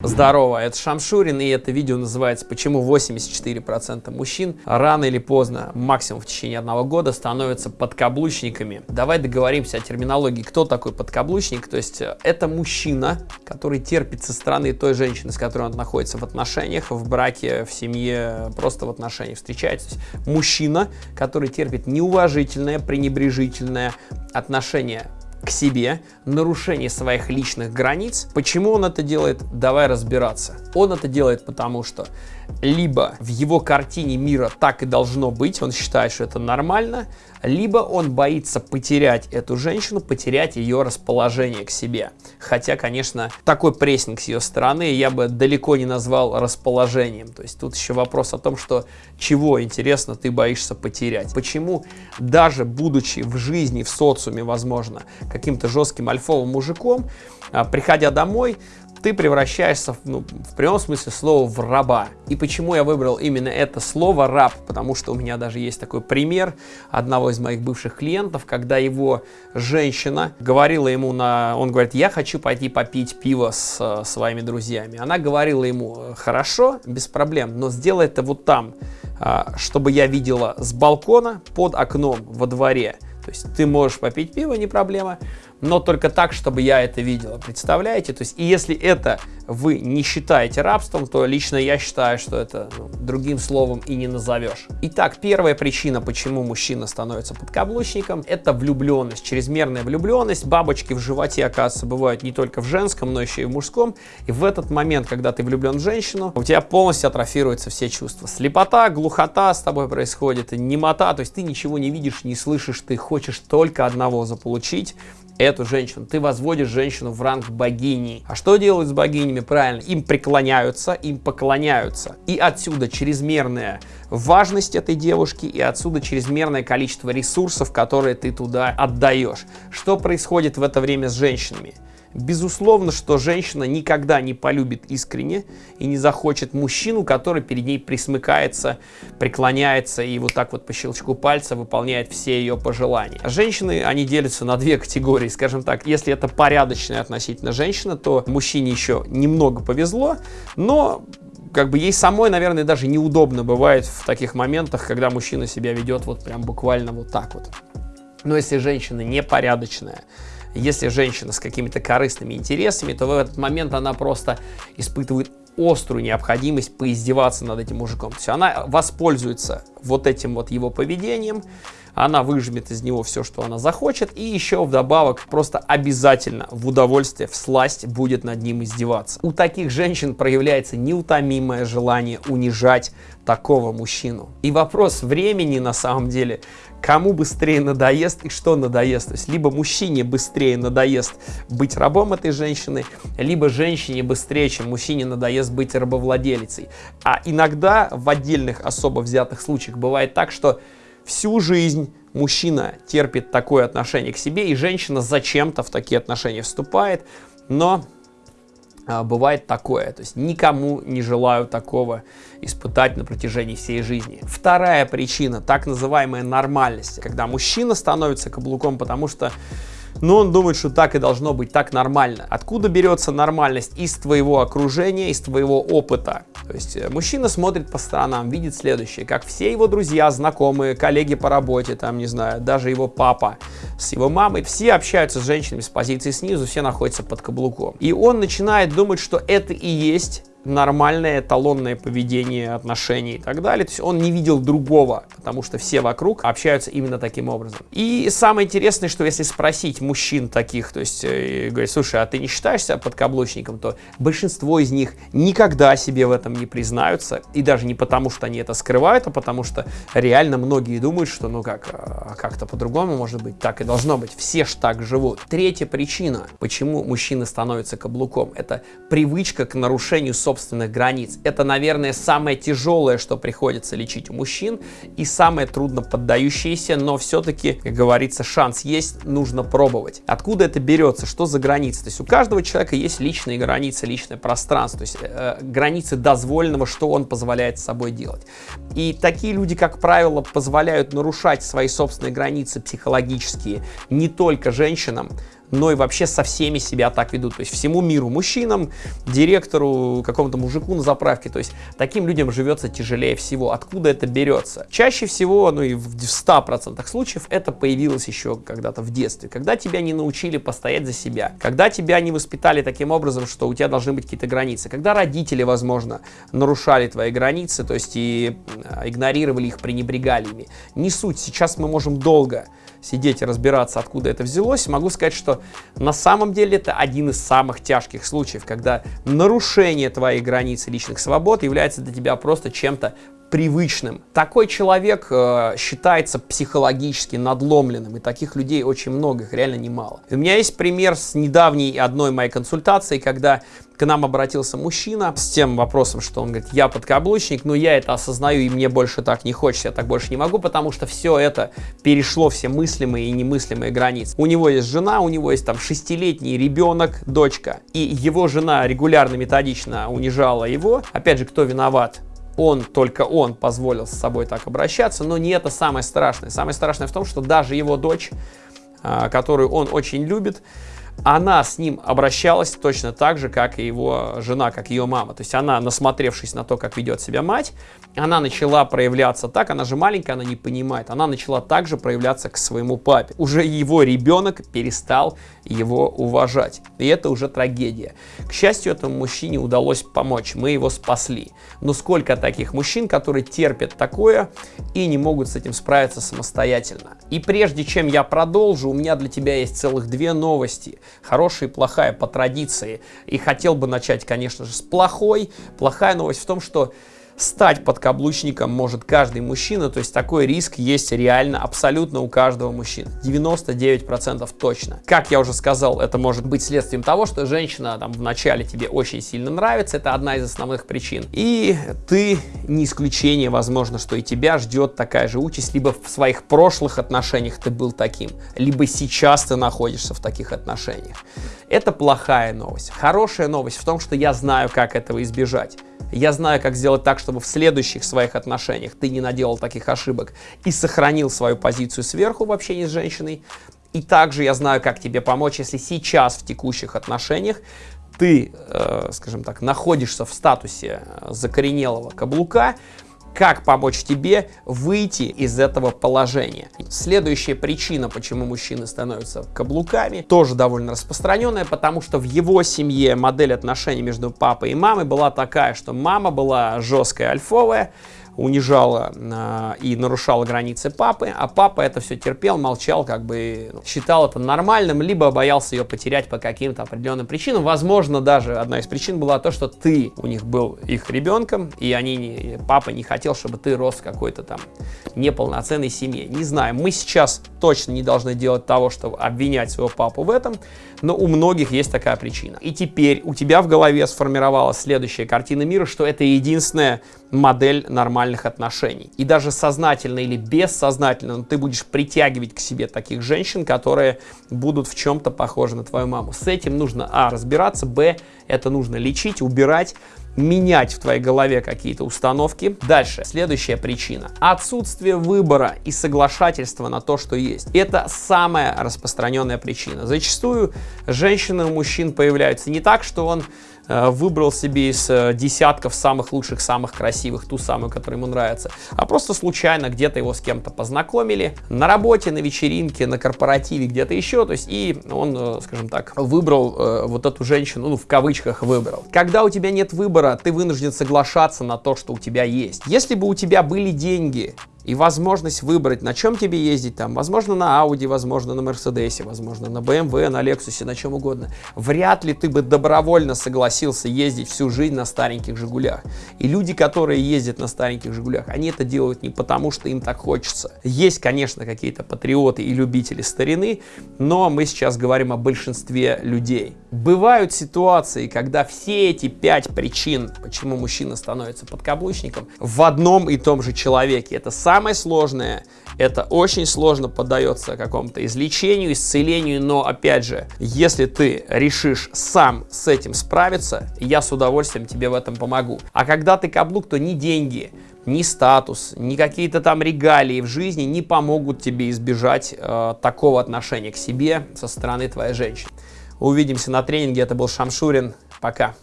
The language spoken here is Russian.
Здорово, это Шамшурин, и это видео называется «Почему 84% мужчин рано или поздно, максимум в течение одного года, становятся подкаблучниками». Давай договоримся о терминологии, кто такой подкаблучник. То есть э, это мужчина, который терпит со стороны той женщины, с которой он находится в отношениях, в браке, в семье, просто в отношениях встречается. Мужчина, который терпит неуважительное, пренебрежительное отношение к себе, нарушение своих личных границ. Почему он это делает? Давай разбираться. Он это делает потому, что либо в его картине мира так и должно быть, он считает, что это нормально, либо он боится потерять эту женщину, потерять ее расположение к себе. Хотя, конечно, такой прессинг с ее стороны я бы далеко не назвал расположением. То есть тут еще вопрос о том, что чего, интересно, ты боишься потерять. Почему даже будучи в жизни, в социуме, возможно, каким-то жестким альфовым мужиком, а, приходя домой, ты превращаешься, ну, в прямом смысле слова, в раба. И почему я выбрал именно это слово «раб»? Потому что у меня даже есть такой пример одного из моих бывших клиентов, когда его женщина говорила ему на... Он говорит, я хочу пойти попить пиво с э, своими друзьями. Она говорила ему, хорошо, без проблем, но сделай это вот там, э, чтобы я видела с балкона под окном во дворе. То есть ты можешь попить пиво, не проблема, но только так, чтобы я это видела. Представляете? То есть, и если это вы не считаете рабством, то лично я считаю, что это ну, другим словом и не назовешь. Итак, первая причина, почему мужчина становится подкаблучником, это влюбленность, чрезмерная влюбленность. Бабочки в животе, оказывается, бывают не только в женском, но еще и в мужском. И в этот момент, когда ты влюблен в женщину, у тебя полностью атрофируются все чувства. Слепота, глухота с тобой происходит, немота, то есть ты ничего не видишь, не слышишь, ты хочешь только одного заполучить эту женщину. Ты возводишь женщину в ранг богини. А что делают с богинями? Правильно, им преклоняются, им поклоняются. И отсюда чрезмерная важность этой девушки, и отсюда чрезмерное количество ресурсов, которые ты туда отдаешь. Что происходит в это время с женщинами? Безусловно, что женщина никогда не полюбит искренне и не захочет мужчину, который перед ней присмыкается, преклоняется и вот так вот по щелчку пальца выполняет все ее пожелания. Женщины, они делятся на две категории, скажем так. Если это порядочная относительно женщина, то мужчине еще немного повезло, но как бы ей самой, наверное, даже неудобно бывает в таких моментах, когда мужчина себя ведет вот прям буквально вот так вот. Но если женщина непорядочная, если женщина с какими-то корыстными интересами, то в этот момент она просто испытывает острую необходимость поиздеваться над этим мужиком. То есть она воспользуется вот этим вот его поведением, она выжмет из него все, что она захочет, и еще вдобавок просто обязательно в удовольствие, в сласть будет над ним издеваться. У таких женщин проявляется неутомимое желание унижать такого мужчину. И вопрос времени на самом деле, кому быстрее надоест и что надоест. То есть либо мужчине быстрее надоест быть рабом этой женщины, либо женщине быстрее, чем мужчине надоест быть рабовладелицей. А иногда в отдельных особо взятых случаях бывает так, что всю жизнь мужчина терпит такое отношение к себе, и женщина зачем-то в такие отношения вступает, но бывает такое. То есть никому не желаю такого испытать на протяжении всей жизни. Вторая причина, так называемая нормальность, когда мужчина становится каблуком, потому что но он думает, что так и должно быть, так нормально. Откуда берется нормальность? Из твоего окружения, из твоего опыта. То есть э, мужчина смотрит по сторонам, видит следующее, как все его друзья, знакомые, коллеги по работе, там, не знаю, даже его папа с его мамой, все общаются с женщинами с позиции снизу, все находятся под каблуком. И он начинает думать, что это и есть нормальное эталонное поведение, отношений и так далее. То есть он не видел другого, потому что все вокруг общаются именно таким образом. И самое интересное, что если спросить мужчин таких, то есть э, говорить, слушай, а ты не считаешься подкаблучником, то большинство из них никогда себе в этом не признаются. И даже не потому, что они это скрывают, а потому что реально многие думают, что ну как, а как-то по-другому может быть, так и должно быть. Все ж так живут. Третья причина, почему мужчины становятся каблуком, это привычка к нарушению собственных границ. Это, наверное, самое тяжелое, что приходится лечить у мужчин и самое трудно поддающееся, но все-таки, как говорится, шанс есть, нужно пробовать. Откуда это берется? Что за границы? То есть у каждого человека есть личные границы, личное пространство, то есть э, границы дозволенного, что он позволяет с собой делать. И такие люди, как правило, позволяют нарушать свои собственные границы психологические не только женщинам, но и вообще со всеми себя так ведут. То есть всему миру, мужчинам, директору, какому-то мужику на заправке. То есть таким людям живется тяжелее всего. Откуда это берется? Чаще всего, ну и в 100% случаев, это появилось еще когда-то в детстве. Когда тебя не научили постоять за себя. Когда тебя не воспитали таким образом, что у тебя должны быть какие-то границы. Когда родители, возможно, нарушали твои границы, то есть и игнорировали их, пренебрегали ими. Не суть. Сейчас мы можем долго сидеть и разбираться, откуда это взялось, могу сказать, что на самом деле это один из самых тяжких случаев, когда нарушение твоих границ личных свобод является для тебя просто чем-то привычным. Такой человек э, считается психологически надломленным, и таких людей очень много, их реально немало. У меня есть пример с недавней одной моей консультации, когда к нам обратился мужчина с тем вопросом, что он говорит, я подкаблучник, но я это осознаю, и мне больше так не хочется, я так больше не могу, потому что все это перешло все мыслимые и немыслимые границы. У него есть жена, у него есть там шестилетний ребенок, дочка, и его жена регулярно, методично унижала его. Опять же, кто виноват? Он, только он позволил с собой так обращаться, но не это самое страшное. Самое страшное в том, что даже его дочь, а, которую он очень любит, она с ним обращалась точно так же, как и его жена, как ее мама. То есть она, насмотревшись на то, как ведет себя мать, она начала проявляться так, она же маленькая, она не понимает, она начала также проявляться к своему папе. Уже его ребенок перестал его уважать. И это уже трагедия. К счастью, этому мужчине удалось помочь, мы его спасли. Но сколько таких мужчин, которые терпят такое и не могут с этим справиться самостоятельно. И прежде чем я продолжу, у меня для тебя есть целых две новости хорошая и плохая по традиции. И хотел бы начать, конечно же, с плохой. Плохая новость в том, что стать подкаблучником может каждый мужчина, то есть такой риск есть реально абсолютно у каждого мужчины. 99% точно. Как я уже сказал, это может быть следствием того, что женщина там вначале тебе очень сильно нравится, это одна из основных причин. И ты не исключение, возможно, что и тебя ждет такая же участь, либо в своих прошлых отношениях ты был таким, либо сейчас ты находишься в таких отношениях. Это плохая новость. Хорошая новость в том, что я знаю, как этого избежать. Я знаю, как сделать так, чтобы в следующих своих отношениях ты не наделал таких ошибок и сохранил свою позицию сверху в общении с женщиной. И также я знаю, как тебе помочь, если сейчас в текущих отношениях ты, э, скажем так, находишься в статусе закоренелого каблука, как помочь тебе выйти из этого положения. Следующая причина, почему мужчины становятся каблуками, тоже довольно распространенная, потому что в его семье модель отношений между папой и мамой была такая, что мама была жесткая, альфовая, унижала э, и нарушала границы папы, а папа это все терпел, молчал, как бы ну, считал это нормальным, либо боялся ее потерять по каким-то определенным причинам. Возможно, даже одна из причин была то, что ты у них был их ребенком, и они не, папа не хотел, чтобы ты рос в какой-то там неполноценной семье. Не знаю, мы сейчас точно не должны делать того, чтобы обвинять своего папу в этом, но у многих есть такая причина. И теперь у тебя в голове сформировалась следующая картина мира, что это единственная модель нормальных отношений. И даже сознательно или бессознательно ты будешь притягивать к себе таких женщин, которые будут в чем-то похожи на твою маму. С этим нужно, а, разбираться, б, это нужно лечить, убирать, менять в твоей голове какие-то установки. Дальше, следующая причина. Отсутствие выбора и соглашательства на то, что есть. Это самая распространенная причина. Зачастую женщины у мужчин появляются не так, что он выбрал себе из э, десятков самых лучших, самых красивых ту самую, которая ему нравится, а просто случайно где-то его с кем-то познакомили, на работе, на вечеринке, на корпоративе, где-то еще, то есть и он, э, скажем так, выбрал вот эту женщину, ну в кавычках выбрал. Когда у тебя нет выбора, ты вынужден соглашаться на то, что у тебя есть. Если бы у тебя были деньги, и возможность выбрать, на чем тебе ездить там, возможно, на Audi, возможно, на Mercedes, возможно, на BMW, на Lexus, на чем угодно. Вряд ли ты бы добровольно согласился ездить всю жизнь на стареньких Жигулях. И люди, которые ездят на стареньких Жигулях, они это делают не потому, что им так хочется. Есть, конечно, какие-то патриоты и любители старины, но мы сейчас говорим о большинстве людей. Бывают ситуации, когда все эти пять причин, почему мужчина становится подкаблучником, в одном и том же человеке. Это сам самое сложное это очень сложно поддается какому-то излечению, исцелению, но опять же, если ты решишь сам с этим справиться, я с удовольствием тебе в этом помогу. А когда ты каблук, то ни деньги, ни статус, ни какие-то там регалии в жизни не помогут тебе избежать э, такого отношения к себе со стороны твоей женщины. Увидимся на тренинге. Это был Шамшурин. Пока.